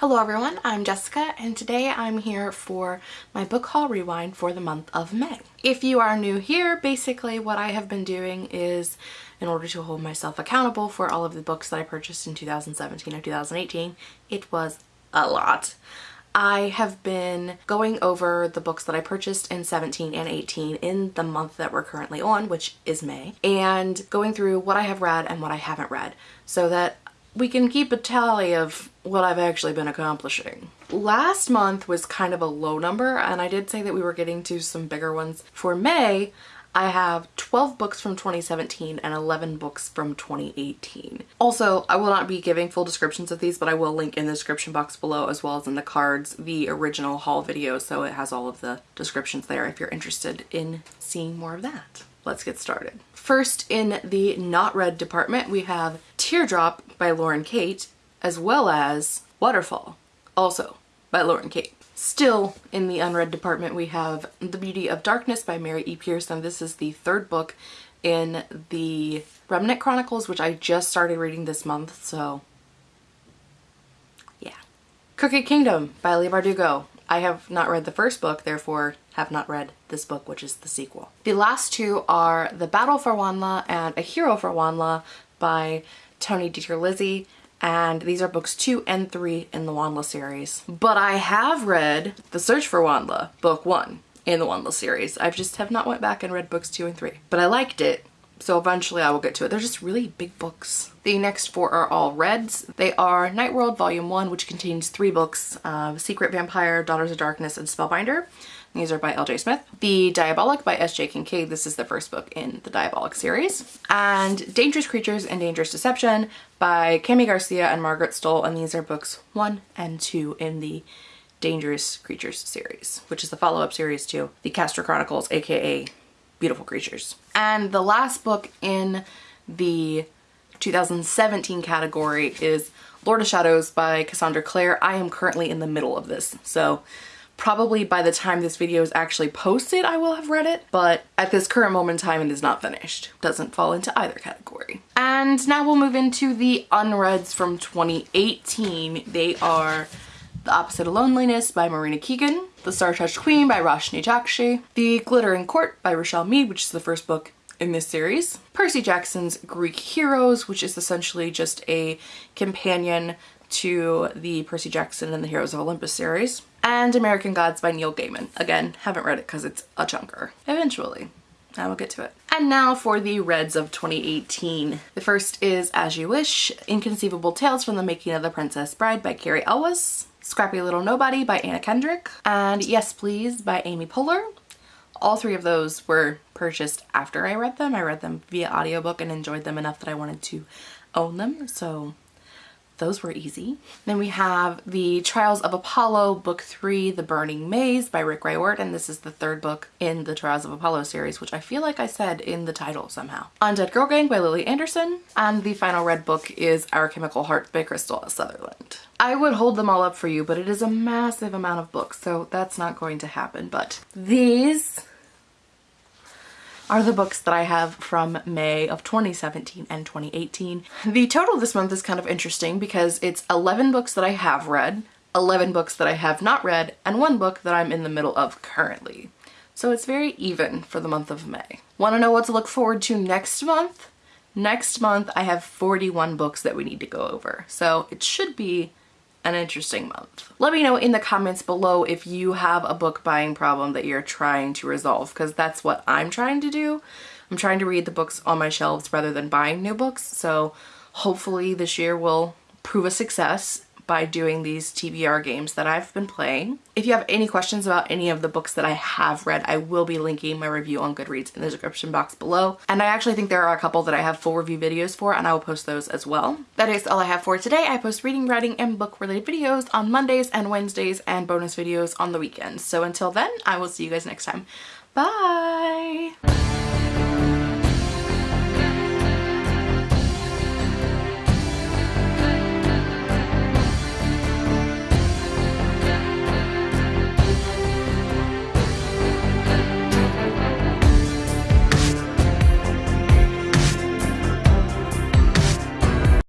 Hello everyone, I'm Jessica and today I'm here for my book haul rewind for the month of May. If you are new here, basically what I have been doing is in order to hold myself accountable for all of the books that I purchased in 2017 or 2018, it was a lot. I have been going over the books that I purchased in 17 and 18 in the month that we're currently on, which is May, and going through what I have read and what I haven't read so that we can keep a tally of what I've actually been accomplishing. Last month was kind of a low number and I did say that we were getting to some bigger ones. For May, I have 12 books from 2017 and 11 books from 2018. Also, I will not be giving full descriptions of these, but I will link in the description box below as well as in the cards the original haul video so it has all of the descriptions there if you're interested in seeing more of that. Let's get started. First in the not read department we have Teardrop by Lauren Kate as well as Waterfall, also by Lauren Kate. Still in the unread department we have The Beauty of Darkness by Mary E. Pearson. This is the third book in the Remnant Chronicles which I just started reading this month so yeah. Crooked Kingdom by Leigh Bardugo. I have not read the first book, therefore have not read this book, which is the sequel. The last two are The Battle for WondLa and A Hero for WondLa by Tony DiTerlizzi and these are books two and three in the WondLa series. But I have read The Search for WondLa, book one in the WondLa series. I just have not went back and read books two and three. But I liked it, so eventually I will get to it. They're just really big books. The next four are all reds. They are Night World Volume 1, which contains three books, uh, Secret Vampire, Daughters of Darkness, and Spellbinder. These are by L.J. Smith. The Diabolic by S.J. Kincaid. This is the first book in the Diabolic series. And Dangerous Creatures and Dangerous Deception by Kami Garcia and Margaret Stohl. And these are books one and two in the Dangerous Creatures series, which is the follow-up series to the Caster Chronicles, aka Beautiful Creatures. And the last book in the 2017 category is Lord of Shadows by Cassandra Clare. I am currently in the middle of this, so probably by the time this video is actually posted I will have read it, but at this current moment in time it is not finished. Doesn't fall into either category. And now we'll move into the unreads from 2018. They are The Opposite of Loneliness by Marina Keegan, The Star-Touched Queen by Roshani Chokshi, The Glittering Court by Richelle Mead, which is the first book in this series. Percy Jackson's Greek Heroes, which is essentially just a companion to the Percy Jackson and the Heroes of Olympus series. And American Gods by Neil Gaiman. Again, haven't read it because it's a chunker. Eventually. I will get to it. And now for the Reds of 2018. The first is As You Wish, Inconceivable Tales from the Making of the Princess Bride by Cary Elwes, Scrappy Little Nobody by Anna Kendrick, and Yes Please by Amy Poehler. All three of those were purchased after I read them. I read them via audiobook and enjoyed them enough that I wanted to own them, so those were easy. Then we have The Trials of Apollo, Book 3, The Burning Maze by Rick Riordan, and this is the third book in the Trials of Apollo series, which I feel like I said in the title somehow. Undead Girl Gang by Lily Anderson, and the final red book is Our Chemical Heart by Krystal Sutherland. I would hold them all up for you, but it is a massive amount of books, so that's not going to happen. But these are the books that I have from May of 2017 and 2018. The total this month is kind of interesting because it's 11 books that I have read, 11 books that I have not read, and one book that I'm in the middle of currently. So it's very even for the month of May. Want to know what to look forward to next month? Next month I have 41 books that we need to go over. So it should be an interesting month. Let me know in the comments below if you have a book buying problem that you're trying to resolve because that's what I'm trying to do. I'm trying to read the books on my shelves rather than buying new books so hopefully this year will prove a success by doing these TBR games that I've been playing. If you have any questions about any of the books that I have read, I will be linking my review on Goodreads in the description box below. And I actually think there are a couple that I have full review videos for and I will post those as well. That is all I have for today. I post reading, writing, and book related videos on Mondays and Wednesdays and bonus videos on the weekends. So until then, I will see you guys next time. Bye!